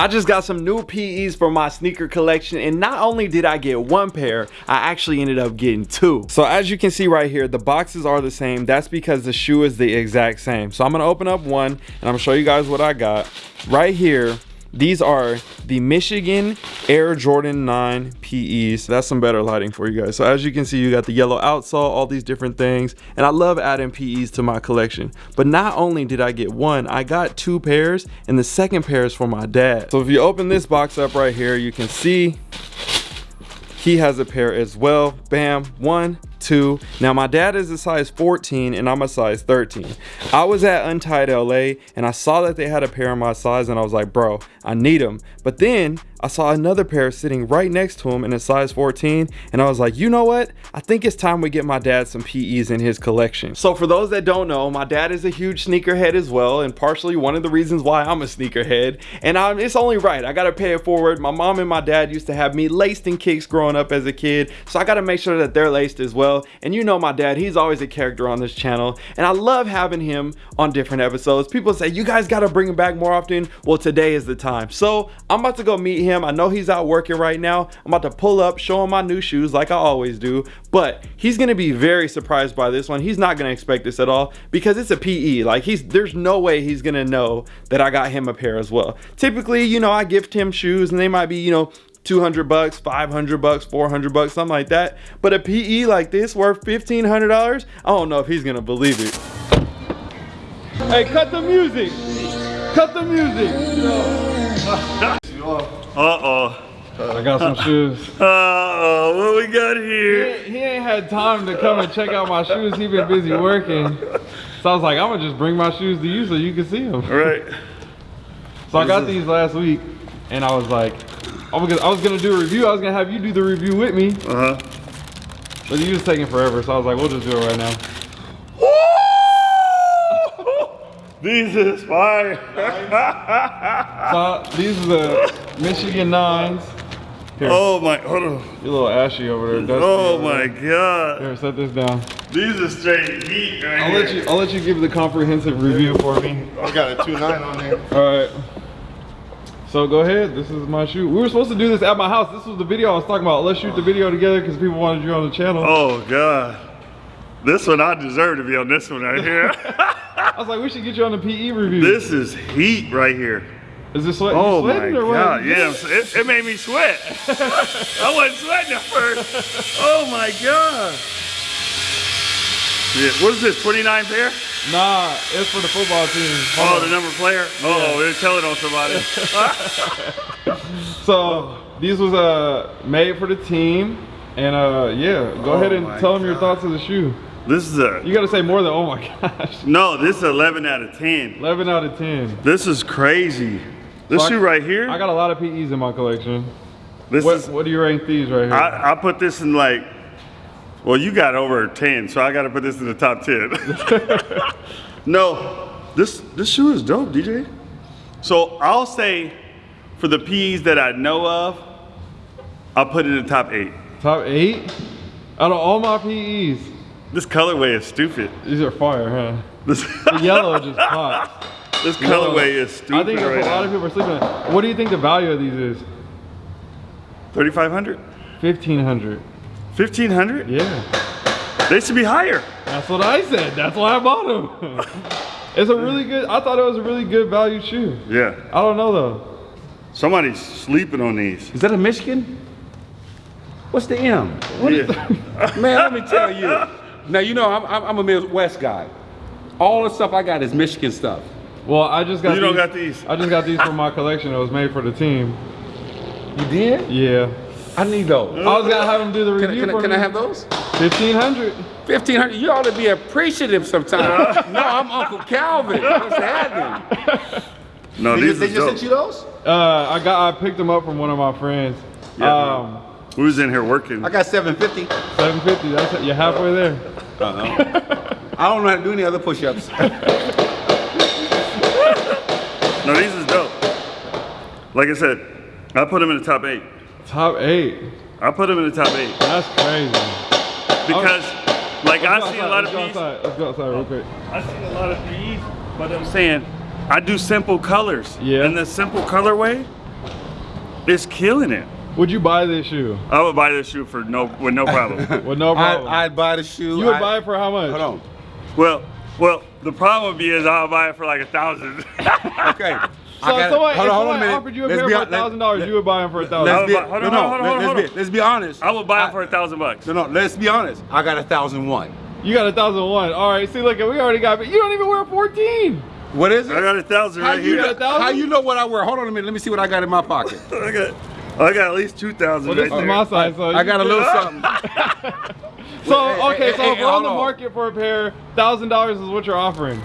I just got some new PEs for my sneaker collection and not only did I get one pair, I actually ended up getting two. So as you can see right here, the boxes are the same. That's because the shoe is the exact same. So I'm gonna open up one and I'm gonna show you guys what I got. Right here, these are the Michigan Air Jordan 9 PEs. That's some better lighting for you guys. So as you can see, you got the yellow outsole, all these different things. And I love adding PEs to my collection. But not only did I get one, I got two pairs and the second pair is for my dad. So if you open this box up right here, you can see he has a pair as well. Bam, one, two. Now my dad is a size 14 and I'm a size 13. I was at Untied LA and I saw that they had a pair of my size and I was like, bro, I need them. But then I saw another pair sitting right next to him in a size 14 and I was like, you know what? I think it's time we get my dad some PEs in his collection. So for those that don't know, my dad is a huge sneakerhead as well and partially one of the reasons why I'm a sneakerhead. And I'm, it's only right, I gotta pay it forward. My mom and my dad used to have me laced in kicks growing up as a kid, so I gotta make sure that they're laced as well. And you know my dad, he's always a character on this channel and I love having him on different episodes. People say, you guys gotta bring him back more often. Well, today is the time. So I'm about to go meet him him. I know he's out working right now. I'm about to pull up, show him my new shoes like I always do. But he's gonna be very surprised by this one. He's not gonna expect this at all because it's a PE. Like he's there's no way he's gonna know that I got him a pair as well. Typically, you know, I gift him shoes and they might be, you know, 200 bucks, 500 bucks, 400 bucks, something like that. But a PE like this worth $1,500, I don't know if he's gonna believe it. Hey, cut the music. Cut the music. Uh-oh. I got some shoes. Uh-oh, what we got here? He, he ain't had time to come and check out my shoes. He been busy working. So I was like, I'm gonna just bring my shoes to you so you can see them. All right. So I got these last week and I was like, I was, gonna, I was gonna do a review. I was gonna have you do the review with me. Uh-huh. But you was taking forever. So I was like, we'll just do it right now. These is fire. So these are the Michigan nines. Here, oh my, hold on. You're a little ashy over there. dusty Oh over my there. God. Here, set this down. These are straight heat right I'll here. let you. I'll let you give the comprehensive review for me. I got a 2.9 on there. All right. So go ahead. This is my shoe. We were supposed to do this at my house. This was the video I was talking about. Let's shoot the video together because people wanted you on the channel. Oh God. This one, I deserve to be on this one right here. I was like, we should get you on the PE review. this is heat right here. is this sweat? Oh my sweating or what? God, yeah, it, it made me sweat. I wasn't sweating at first. Oh my God. Yeah, what is this, 29 pair? Nah, it's for the football team. Oh, the number player? Oh, they're telling on somebody. So these was uh made for the team, and uh yeah, go ahead and my tell them your thoughts of the shoe. this is a, You gotta say more than oh my gosh. no, this is 11 out of 10. 11 out of 10. This is crazy. This So I- shoe right here, I got a lot of PEs in my collection. this What is, what do you rank these right here? I, I put this in like, well, you got over 10, so I got to put this in the top 10. no, this this shoe is dope, DJ. So I'll say, for the P's that I know of, I'll put it in the top eight. Top eight? Out of all my PEs, This colorway is stupid. these are fire, huh? This, The yellow just pops. this colorway is stupid I think right a lot now. of people are sleeping on it. What do you think the value of these is? 3,500? 1500 1,500? Yeah. They should be higher. That's what I said. That's why I bought them. it's a really good, I thought it was a really good value shoe. Yeah. I don't know though. Somebody's sleeping on these. Is that a Michigan? What's the M? Yeah. Man, let me tell you. Now, you know, I'm, I'm, a Midwest guy. All the stuff I got is Michigan stuff. Well, I just got You don't got these. I just got these for my collection. It was made for the team. You did? Yeah. I need those. I was gonna have them do the Can, I- review can, I- for can me. I have those? 1500 1500 You ought to be appreciative sometimes. no, I'm Uncle Calvin. What's happening? No, They these just, they are just dope. sent you those? Uh, I got, I picked them up from one of my friends. Yeah, um, We was in here working. I got 750. 750. That's it. You're halfway there. I don't know how to do any other push-ups. No, these is dope. Like I said, I put them in the top eight. Top eight. I put them in the top eight That's crazy. because, like, Let's I go see a lot of let's go outside. Let's go outside real quick. I see a lot of P's, but I'm saying I do simple colors. Yeah. And the simple colorway, It's killing it. Would you buy this shoe? I would buy this shoe for no with no problem. With no I, problem. I'd buy the shoe. you would I- buy it for how much? Hold on. well, well, the problem would be is I'll buy it for like a thousand. Okay. So if somebody, if somebody minute. offered you a Let's pair be for a hon- let- thousand dollars, you would buy them for a Let's thousand. be, Hold on, no, hold on, hold on, let- hold let's, on. be, let's be honest. I would buy I- it for a thousand bucks. No, no, let's be honest. I got a thousand one. You got a thousand one. All right. See, look, we already got. But you don't even wear fourteen. What is it? I got a thousand how right you here. got a thousand? How you know what I wear? Hold on a minute. Let me see what I got in my pocket. I got, I got at least two thousand Well, right this is there. my size, so I got a you- little something. So okay, so hey, if we're on the market for a pair, thousand dollars is what you're offering.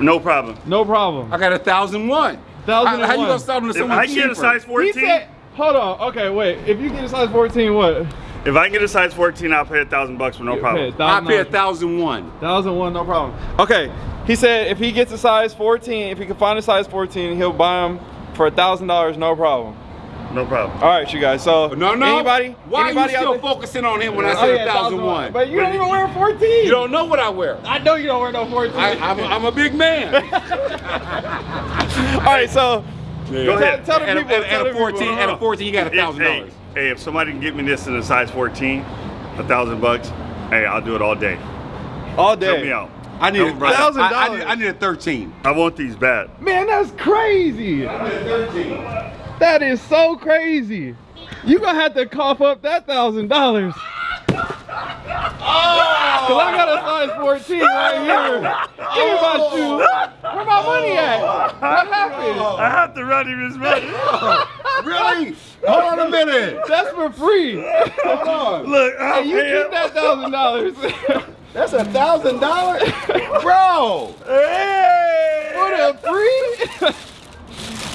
No problem. No problem. I got a thousand one. Thousand How, how you gonna sell them to If someone I can cheaper? get a size 14, said, hold on. Okay, wait. If you get a size 14, what? if I can get a size 14, I'll pay a thousand bucks for no problem. I pay a thousand one. Thousand one, no problem. Okay, he said if he gets a size 14, if he can find a size 14, he'll buy them for a thousand dollars, no problem. No problem. All right, you guys. So No, no. anybody, Why anybody are you still there? focusing on him when I Oh, yeah, thousand one? But you don't even wear a 14. You don't know what I wear. I know you don't wear no 14. I, I'm, a, I'm a big man. All right, so Go ahead. tell the a, people. at, tell at the a people. 14, at a 14, you got a thousand hey, dollars. hey, if somebody can get me this in a size 14, a thousand bucks, hey, I'll do it all day. all day. Help day. me out. I need, No a, problem. I, I, I, $1,000. need, I need a 13. I want these bad. Man, that's crazy. That is so crazy. You gonna have to cough up that thousand dollars. Oh. Cause I got a size 14 right here. Give me my shoe. Where my money at? Oh. What happened? I have to run him his money. Really? Hold on a minute. That's for free. Hold on. Look, I'll Hey, you pay keep him. that thousand dollars. That's a thousand dollars? Bro. Hey! For the free?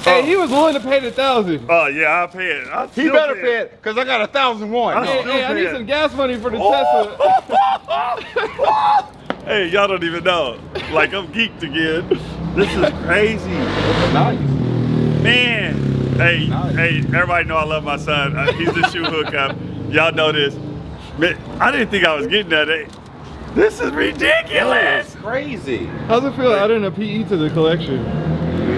Hey, he was willing to pay the thousand. Oh yeah, I'll pay it. I'll He better pay pay it, because I got a thousand one. Hey, hey, I need it. some gas money for the Oh. Tesla. Oh. Hey, y'all don't even know. Like I'm geeked again. This is crazy. Nice. Man. Hey, Nice. hey, everybody know I love my son. Uh, he's the shoe hookup. Y'all know this. Man, I didn't think I was getting that. Hey, this is ridiculous. That's crazy. How's it feel adding a PE to the collection?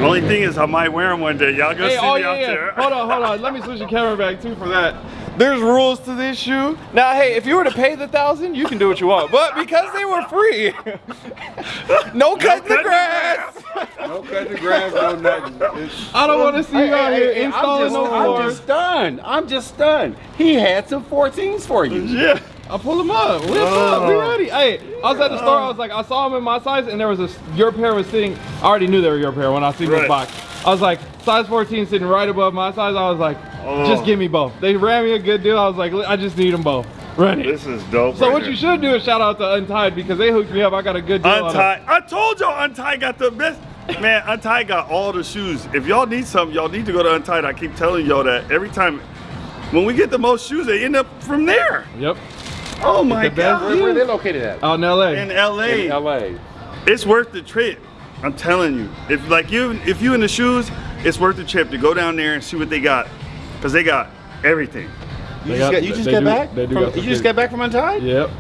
Only thing is I might wear them one day. Y'all go Hey, see oh me yeah, out yeah. there. Hold on, hold on. Let me switch the camera back too for that. There's rules to this shoe. Now, hey, if you were to pay the thousand, you can do what you want. But because they were free, no cutting the the grass. No cutting the grass, no nothing. It's- I don't want to see you out here I'm installing just, no I'm just stunned. I'm just stunned. He had some 14s for you. Yeah. I'll pull them up. What's up? We oh. ready? Hey, I was at the store. I was like, I saw them in my size, and there was a your pair was sitting. I already knew they were your pair when I seen Right. this box. I was like, size 14 sitting right above my size. I was like, Oh. just give me both. They ran me a good deal. I was like, I just need them both. Ready. This is dope. So right what here. you should do is shout out to Untied because they hooked me up. I got a good deal. on them. Untie. I told y'all Untied got the best. Man, Untied got all the shoes. If y'all need something, y'all need to go to Untied. I keep telling y'all that every time. When we get the most shoes, they end up from there. Yep. Oh my the god. Where, where they located at? Oh, in LA. In LA, In LA. it's worth the trip. I'm telling you. If like you, if you in the shoes, it's worth the trip to go down there and see what they got, cause they got everything. You They just, got- got, you just they got do- back? From- you just good- got back from Untied? Yep.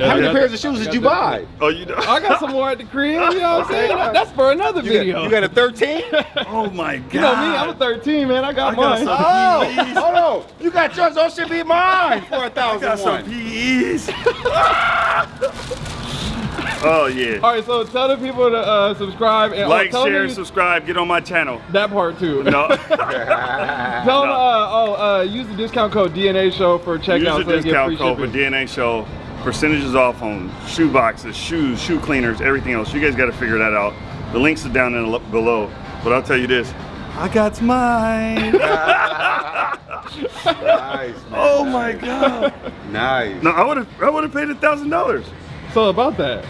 How many got- pairs of shoes did you buy? Oh, you know. I got some more at the crib. You know what I'm saying? That's for another You video. got, you got a 13? oh my god. You know me, I'm a 13, man. I got I got mine. some- Oh, PEs. hold on. You got yours. Those should be mine for a I got some one. PEs. oh yeah. All right, so tell the people to uh, subscribe and oh, Like, tell them share, and subscribe. Get on my channel. that part too. No. Tell them, No. uh, oh, uh, use the discount code DNA Show for checkout. Use the they get discount free code for. DNA Show. Percentages off on shoe boxes, shoes, shoe cleaners, everything else. You guys got to figure that out. The links are down in the, below. But I'll tell you this. I got mine. nice, man. oh my god. Nice. No, I would have I would have paid a thousand dollars. So about that.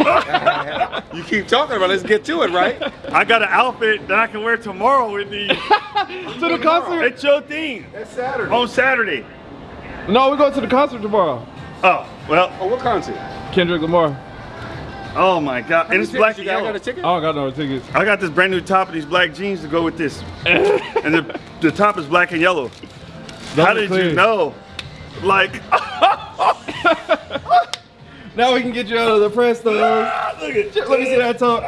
You keep talking about it. Let's get to it, right? I got an outfit that I can wear tomorrow with these. To the concert? it's your thing. That's Saturday. On Saturday. No, we're going to the concert tomorrow. Oh, well, Oh, what concert? Kendrick Lamar. oh my god. And it's black and got, yellow. got a ticket? I don't got no tickets. I got this brand new top and these black jeans to go with this. and the, the top is black and yellow. How did clean. you know? Like, Now we can get you out of the press though. look at Let me see that toe.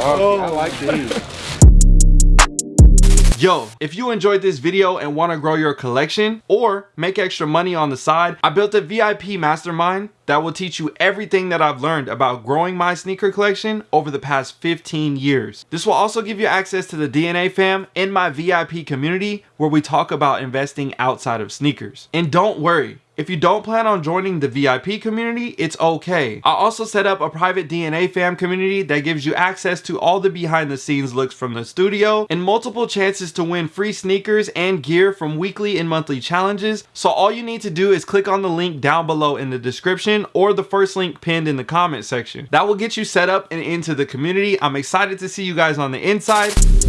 Oh, I like these. Yo, if you enjoyed this video and want to grow your collection or make extra money on the side, I built a VIP mastermind that will teach you everything that I've learned about growing my sneaker collection over the past 15 years. This will also give you access to the DNA fam in my VIP community where we talk about investing outside of sneakers. And don't worry, if you don't plan on joining the VIP community, it's okay. I also set up a private DNA fam community that gives you access to all the behind the scenes looks from the studio and multiple chances to win free sneakers and gear from weekly and monthly challenges. So all you need to do is click on the link down below in the description or the first link pinned in the comment section. That will get you set up and into the community. I'm excited to see you guys on the inside.